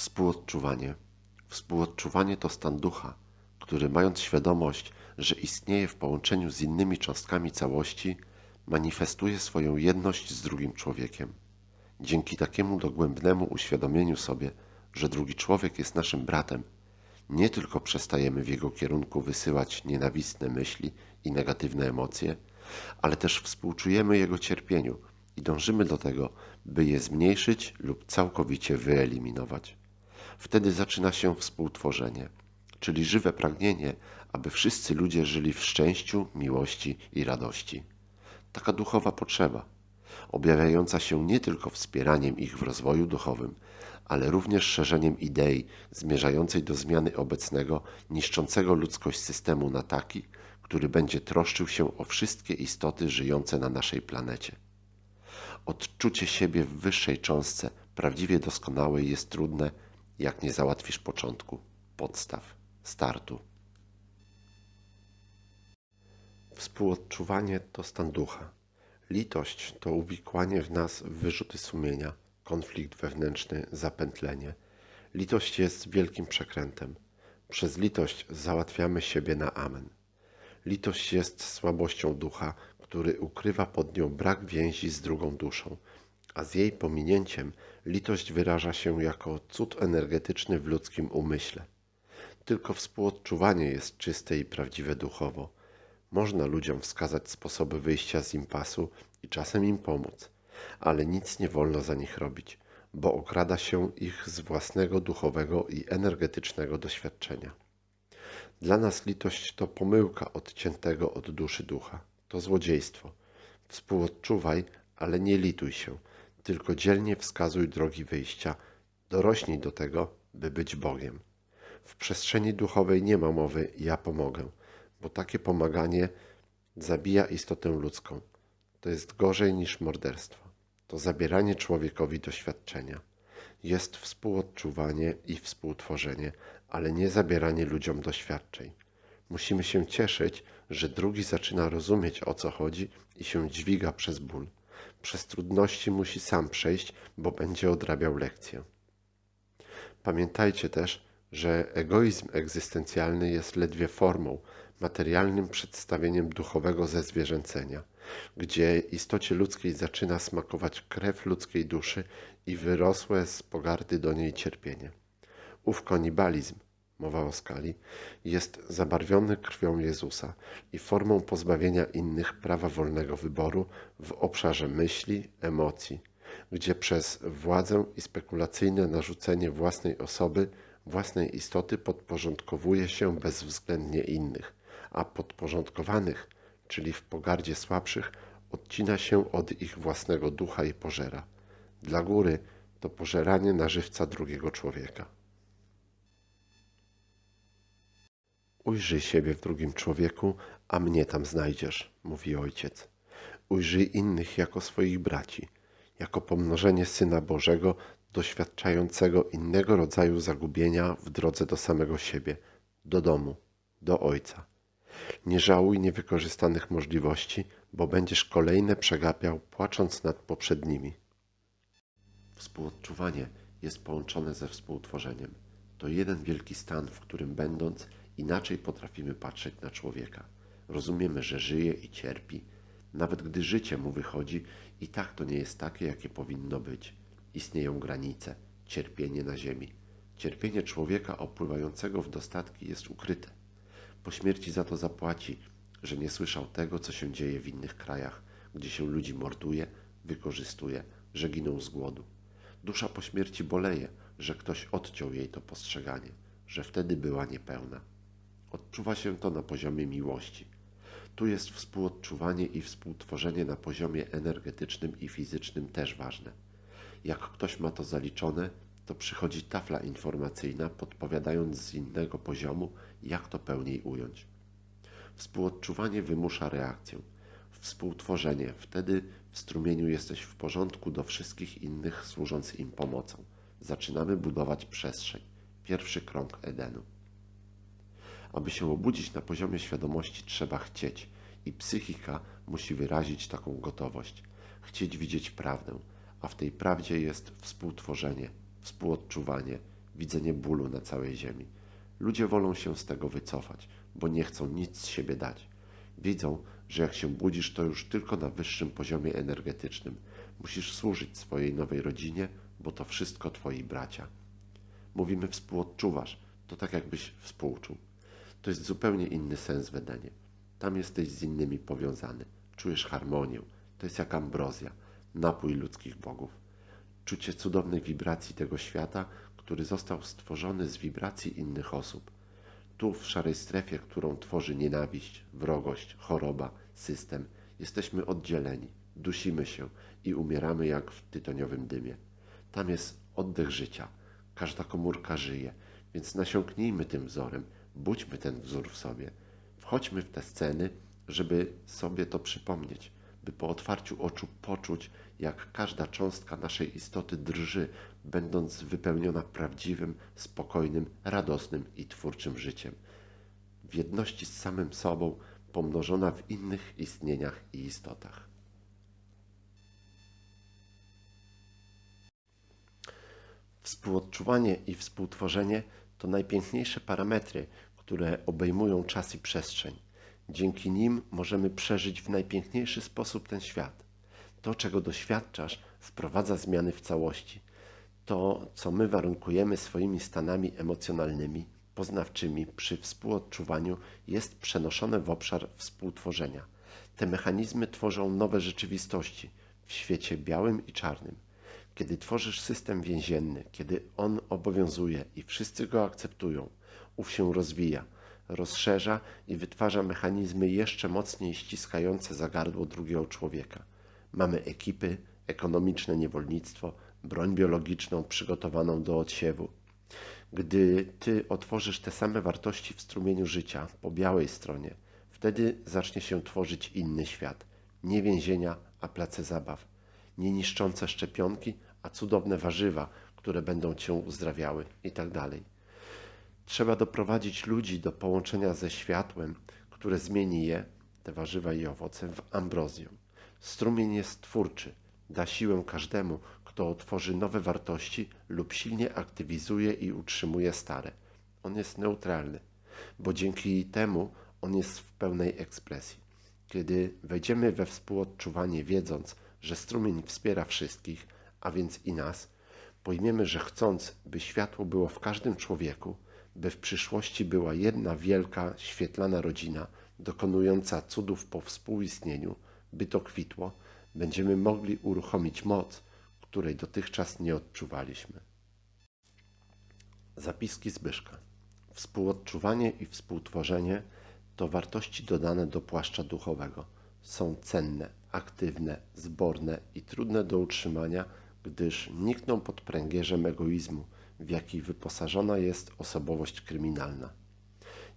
Współodczuwanie. Współodczuwanie to stan ducha, który mając świadomość, że istnieje w połączeniu z innymi cząstkami całości, manifestuje swoją jedność z drugim człowiekiem. Dzięki takiemu dogłębnemu uświadomieniu sobie, że drugi człowiek jest naszym bratem, nie tylko przestajemy w jego kierunku wysyłać nienawistne myśli i negatywne emocje, ale też współczujemy jego cierpieniu i dążymy do tego, by je zmniejszyć lub całkowicie wyeliminować. Wtedy zaczyna się współtworzenie, czyli żywe pragnienie, aby wszyscy ludzie żyli w szczęściu, miłości i radości. Taka duchowa potrzeba, objawiająca się nie tylko wspieraniem ich w rozwoju duchowym, ale również szerzeniem idei zmierzającej do zmiany obecnego, niszczącego ludzkość systemu na taki, który będzie troszczył się o wszystkie istoty żyjące na naszej planecie. Odczucie siebie w wyższej cząstce, prawdziwie doskonałej, jest trudne, jak nie załatwisz początku, podstaw, startu. Współodczuwanie to stan ducha. Litość to uwikłanie w nas w wyrzuty sumienia, konflikt wewnętrzny, zapętlenie. Litość jest wielkim przekrętem. Przez litość załatwiamy siebie na amen. Litość jest słabością ducha, który ukrywa pod nią brak więzi z drugą duszą, a z jej pominięciem litość wyraża się jako cud energetyczny w ludzkim umyśle. Tylko współodczuwanie jest czyste i prawdziwe duchowo. Można ludziom wskazać sposoby wyjścia z impasu i czasem im pomóc, ale nic nie wolno za nich robić, bo okrada się ich z własnego duchowego i energetycznego doświadczenia. Dla nas litość to pomyłka odciętego od duszy ducha, to złodziejstwo. Współodczuwaj, ale nie lituj się, tylko dzielnie wskazuj drogi wyjścia, dorośnij do tego, by być Bogiem. W przestrzeni duchowej nie ma mowy ja pomogę, bo takie pomaganie zabija istotę ludzką. To jest gorzej niż morderstwo. To zabieranie człowiekowi doświadczenia. Jest współodczuwanie i współtworzenie, ale nie zabieranie ludziom doświadczeń. Musimy się cieszyć, że drugi zaczyna rozumieć o co chodzi i się dźwiga przez ból. Przez trudności musi sam przejść, bo będzie odrabiał lekcję. Pamiętajcie też, że egoizm egzystencjalny jest ledwie formą, materialnym przedstawieniem duchowego zezwierzęcenia, gdzie istocie ludzkiej zaczyna smakować krew ludzkiej duszy i wyrosłe z pogardy do niej cierpienie. Ów konibalizm, mowa o skali, jest zabarwiony krwią Jezusa i formą pozbawienia innych prawa wolnego wyboru w obszarze myśli, emocji, gdzie przez władzę i spekulacyjne narzucenie własnej osoby, własnej istoty podporządkowuje się bezwzględnie innych, a podporządkowanych, czyli w pogardzie słabszych, odcina się od ich własnego ducha i pożera. Dla góry to pożeranie na żywca drugiego człowieka. Ujrzyj siebie w drugim człowieku, a mnie tam znajdziesz, mówi ojciec. Ujrzyj innych jako swoich braci, jako pomnożenie Syna Bożego, doświadczającego innego rodzaju zagubienia w drodze do samego siebie, do domu, do Ojca. Nie żałuj niewykorzystanych możliwości, bo będziesz kolejne przegapiał, płacząc nad poprzednimi. Współodczuwanie jest połączone ze współtworzeniem. To jeden wielki stan, w którym będąc, inaczej potrafimy patrzeć na człowieka. Rozumiemy, że żyje i cierpi. Nawet gdy życie mu wychodzi, i tak to nie jest takie, jakie powinno być. Istnieją granice, cierpienie na ziemi. Cierpienie człowieka opływającego w dostatki jest ukryte. Po śmierci za to zapłaci, że nie słyszał tego, co się dzieje w innych krajach, gdzie się ludzi morduje, wykorzystuje, że giną z głodu. Dusza po śmierci boleje, że ktoś odciął jej to postrzeganie, że wtedy była niepełna. Odczuwa się to na poziomie miłości. Tu jest współodczuwanie i współtworzenie na poziomie energetycznym i fizycznym też ważne. Jak ktoś ma to zaliczone, to przychodzi tafla informacyjna podpowiadając z innego poziomu, jak to pełniej ująć. Współodczuwanie wymusza reakcję. Współtworzenie, wtedy w strumieniu jesteś w porządku do wszystkich innych służąc im pomocą. Zaczynamy budować przestrzeń. Pierwszy krąg Edenu. Aby się obudzić na poziomie świadomości trzeba chcieć i psychika musi wyrazić taką gotowość. Chcieć widzieć prawdę, a w tej prawdzie jest współtworzenie, współodczuwanie, widzenie bólu na całej ziemi. Ludzie wolą się z tego wycofać, bo nie chcą nic z siebie dać. Widzą, że jak się budzisz, to już tylko na wyższym poziomie energetycznym. Musisz służyć swojej nowej rodzinie, bo to wszystko twoi bracia. Mówimy współodczuwasz, to tak jakbyś współczuł. To jest zupełnie inny sens w Edenie. Tam jesteś z innymi powiązany. Czujesz harmonię. To jest jak ambrozja, napój ludzkich bogów. Czucie cudownej wibracji tego świata, który został stworzony z wibracji innych osób. Tu, w szarej strefie, którą tworzy nienawiść, wrogość, choroba, system, jesteśmy oddzieleni, dusimy się i umieramy jak w tytoniowym dymie. Tam jest oddech życia. Każda komórka żyje, więc nasiąknijmy tym wzorem, budźmy ten wzór w sobie. Wchodźmy w te sceny, żeby sobie to przypomnieć, by po otwarciu oczu poczuć, jak każda cząstka naszej istoty drży, będąc wypełniona prawdziwym, spokojnym, radosnym i twórczym życiem. W jedności z samym sobą, pomnożona w innych istnieniach i istotach. Współodczuwanie i współtworzenie to najpiękniejsze parametry, które obejmują czas i przestrzeń. Dzięki nim możemy przeżyć w najpiękniejszy sposób ten świat. To, czego doświadczasz, wprowadza zmiany w całości. To, co my warunkujemy swoimi stanami emocjonalnymi, poznawczymi przy współodczuwaniu, jest przenoszone w obszar współtworzenia. Te mechanizmy tworzą nowe rzeczywistości w świecie białym i czarnym. Kiedy tworzysz system więzienny, kiedy on obowiązuje i wszyscy go akceptują, ów się rozwija, rozszerza i wytwarza mechanizmy jeszcze mocniej ściskające za gardło drugiego człowieka. Mamy ekipy, ekonomiczne niewolnictwo, broń biologiczną przygotowaną do odsiewu. Gdy ty otworzysz te same wartości w strumieniu życia po białej stronie, wtedy zacznie się tworzyć inny świat. Nie więzienia, a place zabaw. Nie niszczące szczepionki, a cudowne warzywa, które będą cię uzdrawiały i tak. Trzeba doprowadzić ludzi do połączenia ze światłem, które zmieni je, te warzywa i owoce, w ambrozję. Strumień jest twórczy, da siłę każdemu, kto otworzy nowe wartości lub silnie aktywizuje i utrzymuje stare. On jest neutralny, bo dzięki temu on jest w pełnej ekspresji. Kiedy wejdziemy we współodczuwanie, wiedząc, że strumień wspiera wszystkich, a więc i nas, pojmiemy, że chcąc, by światło było w każdym człowieku, by w przyszłości była jedna wielka, świetlana rodzina, dokonująca cudów po współistnieniu, by to kwitło, będziemy mogli uruchomić moc, której dotychczas nie odczuwaliśmy. Zapiski Zbyszka. Współodczuwanie i współtworzenie to wartości dodane do płaszcza duchowego. Są cenne, aktywne, zborne i trudne do utrzymania, gdyż nikną pod pręgierzem egoizmu, w jaki wyposażona jest osobowość kryminalna.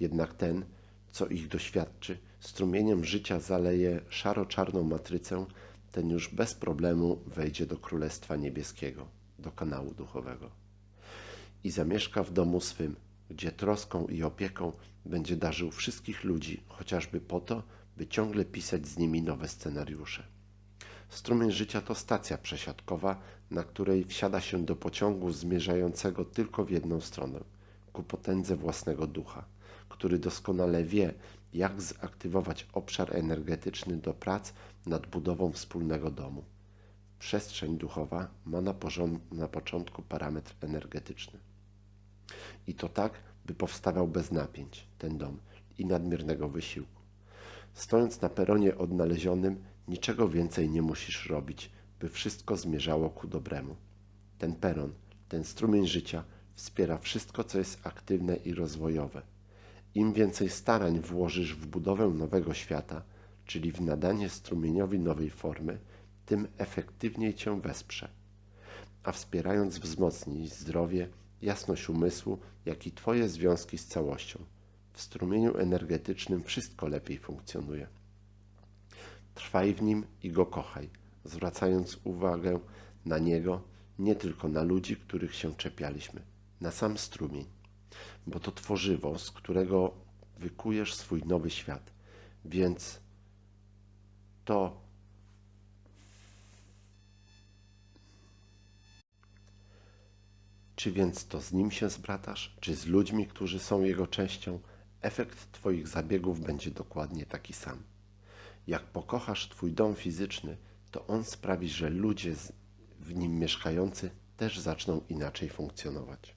Jednak ten, co ich doświadczy, strumieniem życia zaleje szaro-czarną matrycę, ten już bez problemu wejdzie do Królestwa Niebieskiego, do kanału duchowego. I zamieszka w domu swym, gdzie troską i opieką będzie darzył wszystkich ludzi, chociażby po to, by ciągle pisać z nimi nowe scenariusze. Strumień życia to stacja przesiadkowa, na której wsiada się do pociągu zmierzającego tylko w jedną stronę ku potędze własnego ducha, który doskonale wie, jak zaktywować obszar energetyczny do prac nad budową wspólnego domu. Przestrzeń duchowa ma na, na początku parametr energetyczny. I to tak, by powstawał bez napięć ten dom i nadmiernego wysiłku. Stojąc na peronie odnalezionym, niczego więcej nie musisz robić, by wszystko zmierzało ku dobremu. Ten peron, ten strumień życia wspiera wszystko, co jest aktywne i rozwojowe. Im więcej starań włożysz w budowę nowego świata, czyli w nadanie strumieniowi nowej formy, tym efektywniej cię wesprze. A wspierając wzmocni zdrowie, jasność umysłu, jak i Twoje związki z całością. W strumieniu energetycznym wszystko lepiej funkcjonuje. Trwaj w nim i go kochaj, zwracając uwagę na niego, nie tylko na ludzi, których się czepialiśmy, na sam strumień, bo to tworzywo, z którego wykujesz swój nowy świat. Więc to Czy więc to z nim się zbratasz, czy z ludźmi, którzy są jego częścią, efekt twoich zabiegów będzie dokładnie taki sam. Jak pokochasz twój dom fizyczny, to on sprawi, że ludzie w nim mieszkający też zaczną inaczej funkcjonować.